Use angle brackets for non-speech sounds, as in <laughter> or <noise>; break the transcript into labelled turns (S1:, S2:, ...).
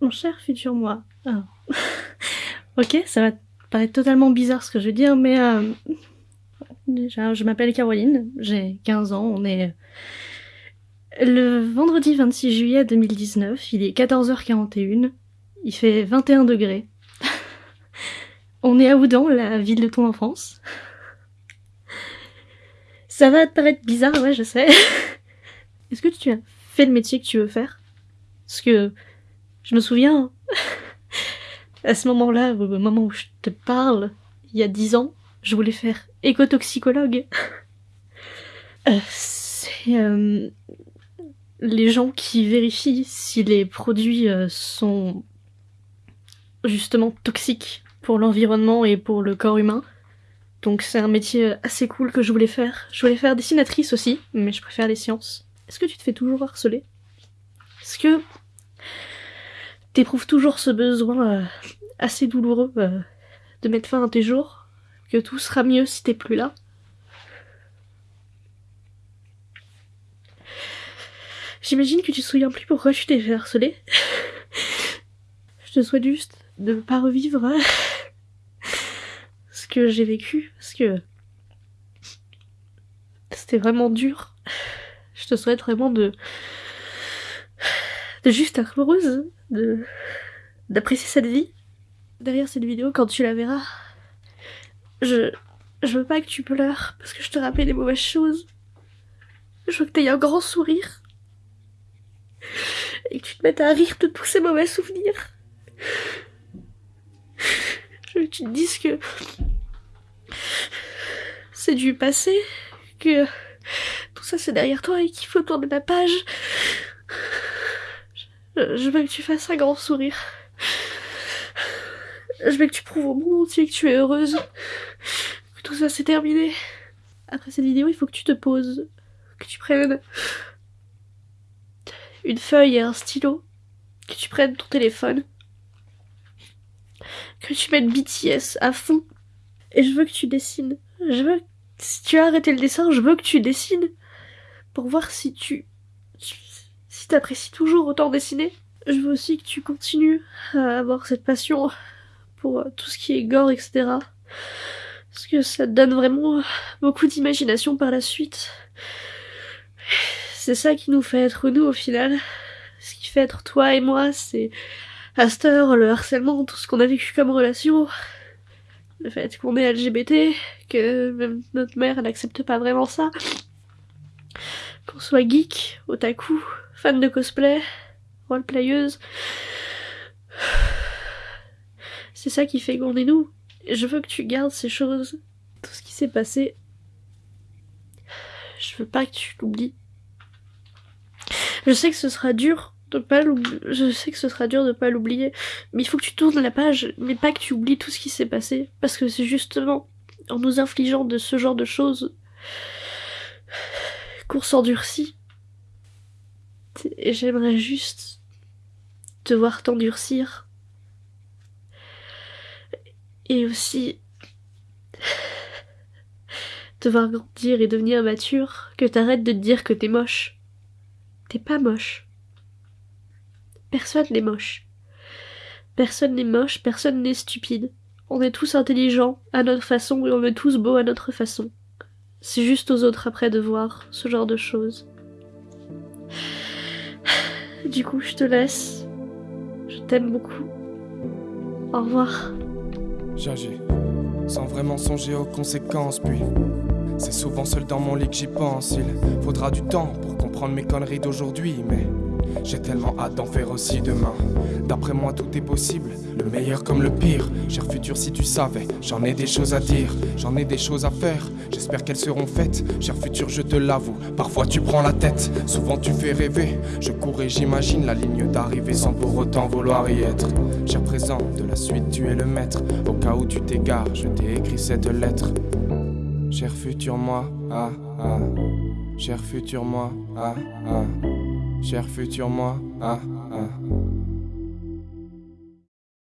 S1: Mon cher futur moi. Ah. <laughs> ok, ça va paraître totalement bizarre ce que je veux dire, mais euh, déjà, je m'appelle Caroline, j'ai 15 ans, on est le vendredi 26 juillet 2019, il est 14h41, il fait 21 degrés. <laughs> on est à Oudan, la ville de ton enfance. <laughs> Ça va paraître bizarre, ouais, je sais. Est-ce que tu as fait le métier que tu veux faire? Parce que je me souviens, à ce moment-là, au moment où je te parle, il y a dix ans, je voulais faire écotoxicologue. Euh, c'est euh, les gens qui vérifient si les produits euh, sont justement toxiques pour l'environnement et pour le corps humain. Donc c'est un métier assez cool que je voulais faire. Je voulais faire dessinatrice aussi, mais je préfère les sciences. Est-ce que tu te fais toujours harceler? Est-ce que t'éprouves toujours ce besoin euh, assez douloureux euh, de mettre fin à tes jours, que tout sera mieux si t'es plus là. J'imagine que tu te souviens plus pourquoi tu t'es fait. <laughs> Je te souhaite juste de ne pas revivre euh, ce que j'ai vécu, parce que c'était vraiment dur. Je te souhaite vraiment de de juste être heureuse d'apprécier cette vie. Derrière cette vidéo, quand tu la verras, je je veux pas que tu pleures parce que je te rappelle des mauvaises choses. Je veux que t'aies un grand sourire et que tu te mettes à rire de tous ces mauvais souvenirs. Je veux que tu te dises que c'est du passé, que tout ça c'est derrière toi et qu'il faut tourner la page. Je veux que tu fasses un grand sourire. Je veux que tu prouves au monde entier que tu es heureuse. Que tout ça c'est terminé. Après cette vidéo, il faut que tu te poses. Que tu prennes une feuille et un stylo. Que tu prennes ton téléphone. Que tu mettes BTS à fond. Et je veux que tu dessines. Je veux si tu as arrêté le dessin, je veux que tu dessines. Pour voir si tu si t'apprécies toujours autant dessiner, je veux aussi que tu continues à avoir cette passion pour euh, tout ce qui est gore, etc. Parce que ça te donne vraiment beaucoup d'imagination par la suite. C'est ça qui nous fait être nous au final. Ce qui fait être toi et moi, c'est Aster, le harcèlement, tout ce qu'on a vécu comme relation. Le fait qu'on est LGBT, que même notre mère n'accepte pas vraiment ça. Qu'on soit geek, otaku, fan de cosplay, roleplayeuse. C'est ça qui fait qu'on nous. Je veux que tu gardes ces choses, tout ce qui s'est passé. Je veux pas que tu l'oublies. Je sais que ce sera dur de pas. Je sais que ce sera dur de pas l'oublier. Mais il faut que tu tournes la page, mais pas que tu oublies tout ce qui s'est passé. Parce que c'est justement en nous infligeant de ce genre de choses qu'on s'endurcit. J'aimerais juste te voir t'endurcir. Et aussi <laughs> te voir grandir et devenir mature, que t'arrêtes de te dire que t'es moche. T'es pas moche. Personne n'est moche. Personne n'est moche, personne n'est stupide. On est tous intelligents à notre façon et on est tous beaux à notre façon. C'est juste aux autres après de voir ce genre de choses. Du coup, je te laisse. Je t'aime beaucoup. Au revoir.
S2: J'agis, sans vraiment songer aux conséquences, puis c'est souvent seul dans mon lit que j'y pense. Il faudra du temps pour comprendre mes conneries d'aujourd'hui, mais j'ai tellement hâte d'en faire aussi demain. D'après moi, tout est possible, le meilleur comme le pire. Cher futur, si tu savais, j'en ai des choses à dire, j'en ai des choses à faire. J'espère qu'elles seront faites. Cher futur, je te l'avoue, parfois tu prends la tête, souvent tu fais rêver. Je cours et j'imagine la ligne d'arrivée sans pour autant vouloir y être. Cher présent, de la suite, tu es le maître. Au cas où tu t'égares, je t'ai écrit cette lettre. Cher futur moi, ah ah. Cher futur moi, ah ah. Cher futur moi, ah ah.